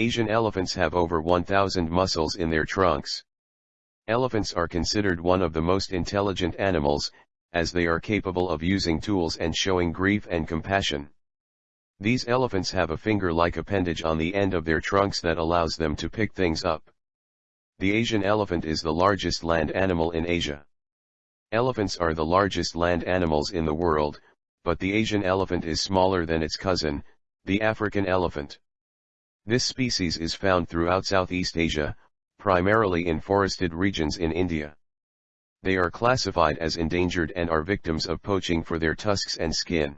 Asian elephants have over 1,000 muscles in their trunks. Elephants are considered one of the most intelligent animals, as they are capable of using tools and showing grief and compassion. These elephants have a finger-like appendage on the end of their trunks that allows them to pick things up. The Asian elephant is the largest land animal in Asia. Elephants are the largest land animals in the world, but the Asian elephant is smaller than its cousin, the African elephant. This species is found throughout Southeast Asia, primarily in forested regions in India. They are classified as endangered and are victims of poaching for their tusks and skin.